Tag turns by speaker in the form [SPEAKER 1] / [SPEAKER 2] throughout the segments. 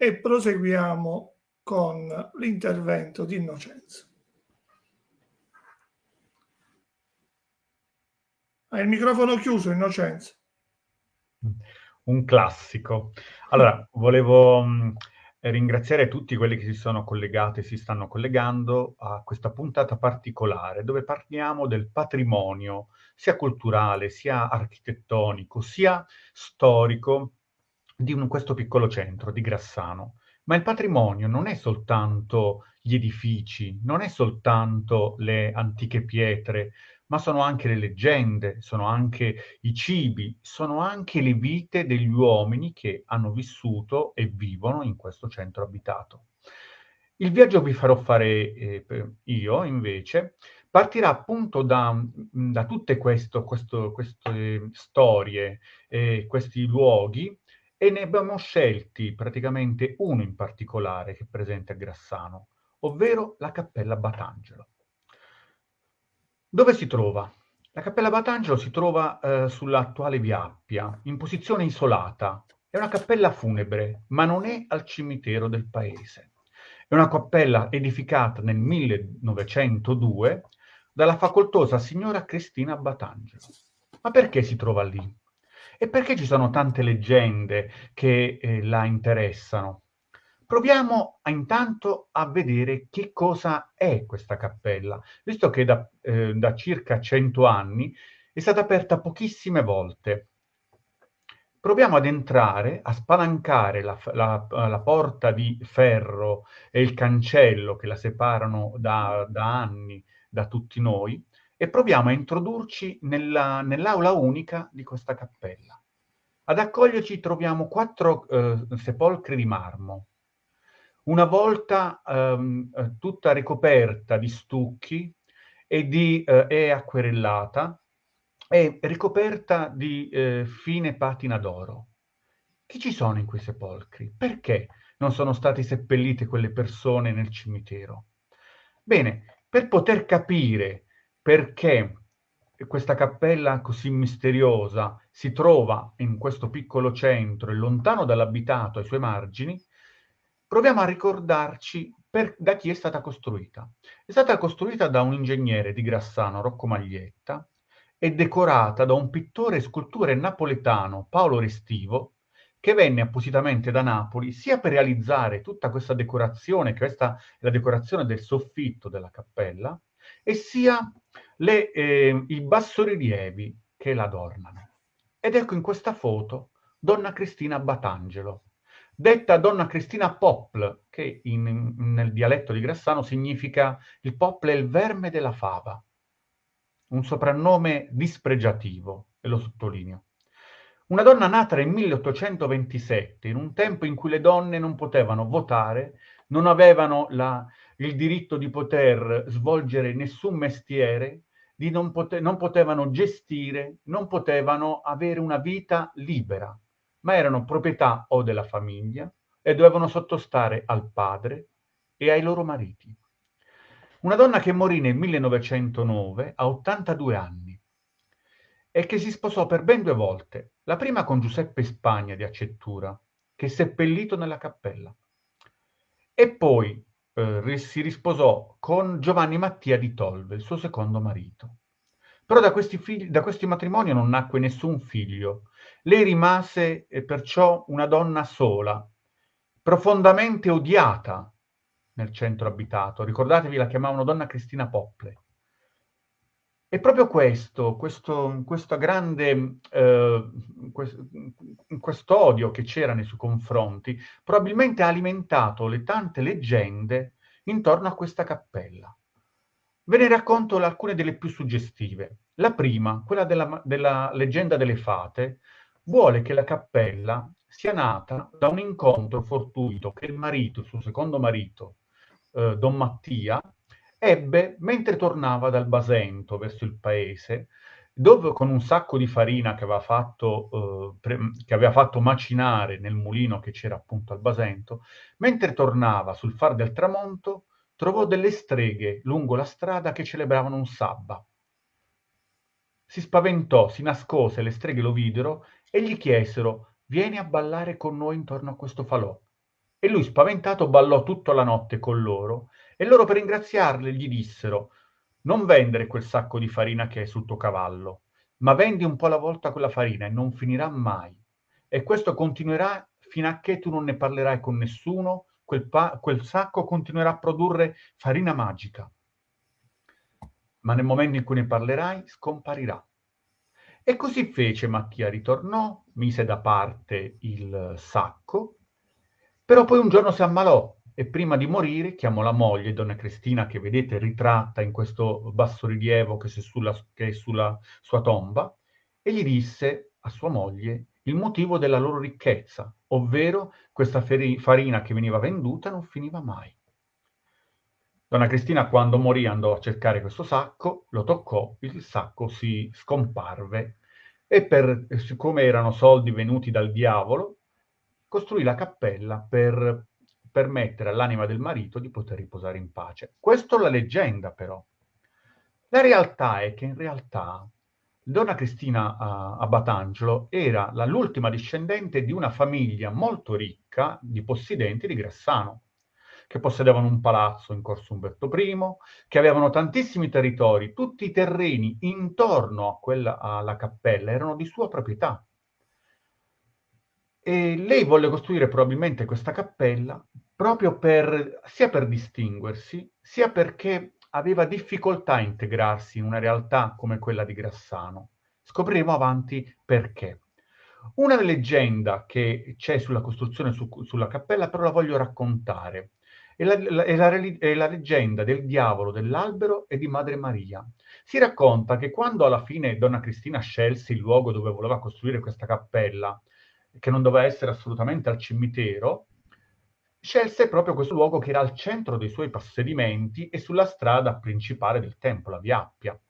[SPEAKER 1] e proseguiamo con l'intervento di Innocenzo. Hai il microfono chiuso, Innocenzo.
[SPEAKER 2] Un classico. Allora, volevo mh, ringraziare tutti quelli che si sono collegati e si stanno collegando a questa puntata particolare dove parliamo del patrimonio sia culturale, sia architettonico, sia storico di un, questo piccolo centro di Grassano. Ma il patrimonio non è soltanto gli edifici, non è soltanto le antiche pietre, ma sono anche le leggende, sono anche i cibi, sono anche le vite degli uomini che hanno vissuto e vivono in questo centro abitato. Il viaggio vi farò fare eh, io, invece, partirà appunto da, da tutte questo, questo, queste storie, eh, questi luoghi, e ne abbiamo scelti praticamente uno in particolare che è presente a Grassano, ovvero la Cappella Batangelo. Dove si trova? La Cappella Batangelo si trova eh, sull'attuale via Appia, in posizione isolata. È una cappella funebre, ma non è al cimitero del paese. È una cappella edificata nel 1902 dalla facoltosa signora Cristina Batangelo. Ma perché si trova lì? E perché ci sono tante leggende che eh, la interessano? Proviamo intanto a vedere che cosa è questa cappella, visto che da, eh, da circa 100 anni è stata aperta pochissime volte. Proviamo ad entrare, a spalancare la, la, la, porta di ferro e il cancello che la separano da, da anni da tutti noi e proviamo a introdurci nella, nell'aula unica di questa cappella. Ad accoglierci troviamo quattro eh, sepolcri di marmo, una volta ehm, eh, tutta ricoperta di stucchi e, di, eh, e acquerellata e ricoperta di eh, fine patina d'oro. Chi ci sono in quei sepolcri? Perché non sono state seppellite quelle persone nel cimitero? Bene, per poter capire perché questa cappella così misteriosa si trova in questo piccolo centro e lontano dall'abitato ai suoi margini, proviamo a ricordarci per, da chi è stata costruita. È stata costruita da un ingegnere di Grassano, Rocco Maglietta, e decorata da un pittore e scultore napoletano, Paolo Restivo, che venne appositamente da Napoli sia per realizzare tutta questa decorazione, questa è la decorazione del soffitto della cappella, e sia le, eh, i bassorilievi che la adornano. Ed ecco in questa foto Donna Cristina Batangelo, detta donna Cristina Popl, che in, nel dialetto di Grassano significa il popl è il verme della fava, un soprannome dispregiativo, e lo sottolineo. Una donna nata nel 1827, in un tempo in cui le donne non potevano votare, non avevano la, il diritto di poter svolgere nessun mestiere, non, pote, non potevano gestire, non potevano avere una vita libera ma erano proprietà o della famiglia e dovevano sottostare al padre e ai loro mariti. Una donna che morì nel 1909 a 82 anni e che si sposò per ben due volte, la prima con Giuseppe Spagna di Accettura, che seppellito nella cappella, e poi eh, si risposò con Giovanni Mattia di Tolve, il suo secondo marito. Però da questi, figli, da questi matrimoni non nacque nessun figlio, lei rimase eh, perciò una donna sola, profondamente odiata nel centro abitato. Ricordatevi, la chiamavano donna Cristina Pople. E proprio questo, questo, questo grande, eh, odio che c'era nei suoi confronti, probabilmente ha alimentato le tante leggende intorno a questa cappella. Ve ne racconto alcune delle più suggestive. La prima, quella della, della leggenda delle fate, vuole che la cappella sia nata da un incontro fortuito che il marito, il suo secondo marito, eh, Don Mattia, ebbe mentre tornava dal Basento verso il paese, dove con un sacco di farina che aveva fatto, eh, pre- che aveva fatto macinare nel mulino che c'era appunto al Basento, mentre tornava sul far del tramonto, trovò delle streghe lungo la strada che celebravano un sabba. Si spaventò, si nascose, le streghe lo videro e gli chiesero «Vieni a ballare con noi intorno a questo falò». E lui spaventato ballò tutta la notte con loro e loro per ringraziarli gli dissero non vendere quel sacco di farina che è sul tuo cavallo, ma vendi un po' alla volta quella farina e non finirà mai. E questo continuerà fino a che tu non ne parlerai con nessuno, quel, pa- quel sacco continuerà a produrre farina magica. Ma nel momento in cui ne parlerai, scomparirà. E così fece Mattia, ritornò, mise da parte il sacco, però poi un giorno si ammalò e prima di morire chiamò la moglie, donna Cristina, che vedete ritratta in questo bassorilievo che, che è sulla sua tomba, e gli disse a sua moglie il motivo della loro ricchezza, ovvero questa farina che veniva venduta non finiva mai. Donna Cristina quando morì andò a cercare questo sacco, lo toccò, il sacco si scomparve e per, siccome erano soldi venuti dal diavolo, costruì la cappella per permettere all'anima del marito di poter riposare in pace. Questa è la leggenda, però. La realtà è che in realtà Donna Cristina uh, Abbatangelo era l'ultima discendente di una famiglia molto ricca di possidenti di Grassano, che possedevano un palazzo in Corso Umberto I, che avevano tantissimi territori, tutti i terreni intorno quella, alla cappella erano di sua proprietà. E lei volle costruire probabilmente questa cappella proprio per, sia per distinguersi, sia perché aveva difficoltà a integrarsi in una realtà come quella di Grassano. Scopriremo avanti perché. Una leggenda che c'è sulla costruzione su, sulla cappella, però la voglio raccontare. È la, è, la, è la, leggenda del diavolo, dell'albero e di Madre Maria. Si racconta che quando alla fine Donna Cristina scelse il luogo dove voleva costruire questa cappella, che non doveva essere assolutamente al cimitero, scelse proprio questo luogo che era al centro dei suoi possedimenti e sulla strada principale del tempio, la Via Appia.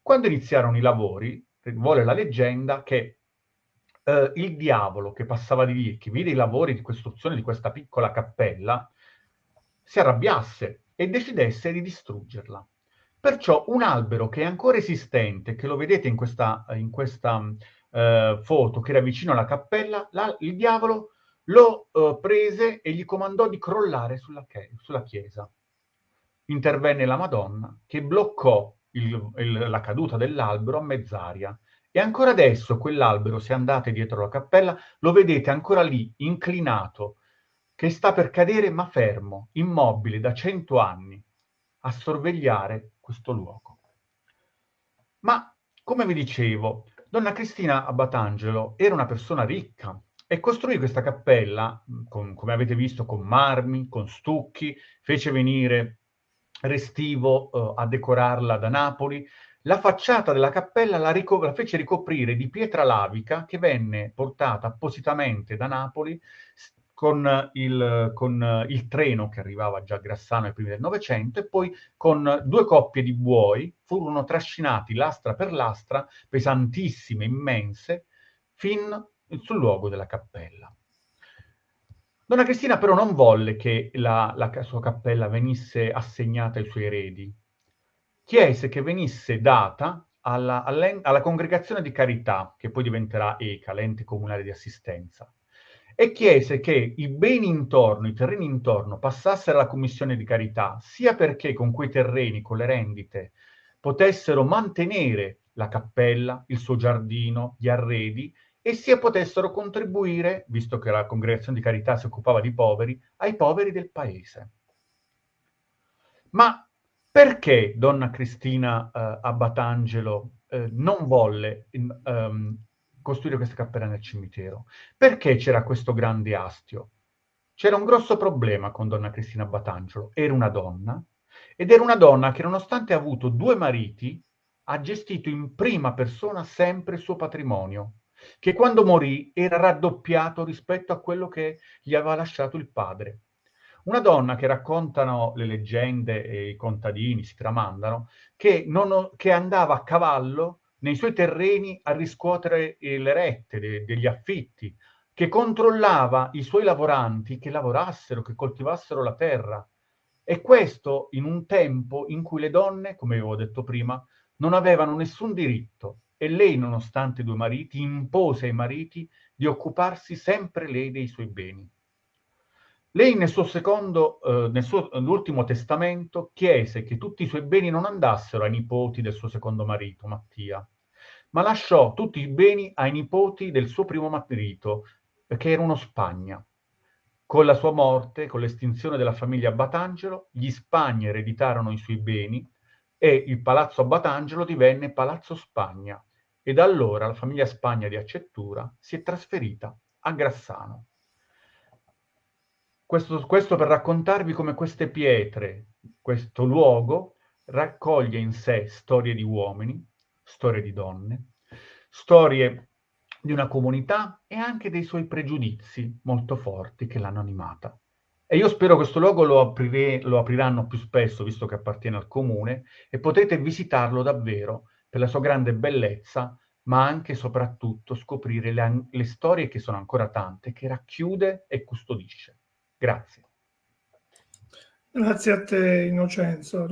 [SPEAKER 2] Quando iniziarono i lavori, vuole la leggenda che eh, il diavolo che passava di lì, che vide i lavori di costruzione di questa piccola cappella, si arrabbiasse e decidesse di distruggerla. Perciò un albero che è ancora esistente, che lo vedete in questa, in questa uh, foto, che era vicino alla cappella, la, il diavolo lo uh, prese e gli comandò di crollare sulla, sulla chiesa. Intervenne la Madonna che bloccò il, il, la caduta dell'albero a mezz'aria. E ancora adesso quell'albero, se andate dietro la cappella, lo vedete ancora lì, inclinato, che sta per cadere ma fermo, immobile da cento anni, a sorvegliare questo luogo. Ma, come vi dicevo, Donna Cristina Abbatangelo era una persona ricca, e costruì questa cappella, con, come avete visto, con marmi, con stucchi, fece venire Restivo uh, a decorarla da Napoli. La facciata della cappella la, rico- la, fece ricoprire di pietra lavica che venne portata appositamente da Napoli con il, con il treno che arrivava già a Grassano ai primi del Novecento e poi con due coppie di buoi furono trascinati lastra per lastra, pesantissime, immense, fin sul luogo della cappella. Donna Cristina però non volle che la, la sua cappella venisse assegnata ai suoi eredi. Chiese che venisse data alla, alla, congregazione di carità, che poi diventerà ECA, l'ente comunale di assistenza, e chiese che i beni intorno, i terreni intorno, passassero alla commissione di carità, sia perché con quei terreni, con le rendite, potessero mantenere la cappella, il suo giardino, gli arredi, e sia potessero contribuire, visto che la congregazione di carità si occupava di poveri, ai poveri del paese. Ma perché donna Cristina eh, Abbatangelo eh, non volle um, costruire questa cappella nel cimitero? Perché c'era questo grande astio? C'era un grosso problema con donna Cristina Abbatangelo. Era una donna, ed era una donna che nonostante ha avuto due mariti, ha gestito in prima persona sempre il suo patrimonio che quando morì era raddoppiato rispetto a quello che gli aveva lasciato il padre. Una donna che raccontano le leggende e i contadini, si tramandano, che, non, che andava a cavallo nei suoi terreni a riscuotere le rette de, degli affitti, che controllava i suoi lavoranti che lavorassero, che coltivassero la terra. E questo in un tempo in cui le donne, come avevo detto prima, non avevano nessun diritto e lei, nonostante due mariti, impose ai mariti di occuparsi sempre lei dei suoi beni. Lei nel suo secondo, eh, nel suo, nell'ultimo testamento, chiese che tutti i suoi beni non andassero ai nipoti del suo secondo marito, Mattia, ma lasciò tutti i beni ai nipoti del suo primo marito, che erano Spagna. Con la sua morte, con l'estinzione della famiglia Batangelo, gli Spagna ereditarono i suoi beni e il palazzo Batangelo divenne Palazzo Spagna e da allora la famiglia Spagna di Accettura si è trasferita a Grassano. Questo, questo per raccontarvi come queste pietre, questo luogo, raccoglie in sé storie di uomini, storie di donne, storie di una comunità e anche dei suoi pregiudizi molto forti che l'hanno animata. E io spero questo luogo lo, aprire, lo apriranno più spesso, visto che appartiene al comune, e potete visitarlo davvero per la sua grande bellezza, ma anche e soprattutto scoprire le, le storie che sono ancora tante, che racchiude e custodisce. Grazie.
[SPEAKER 1] Grazie a te, Innocenzo.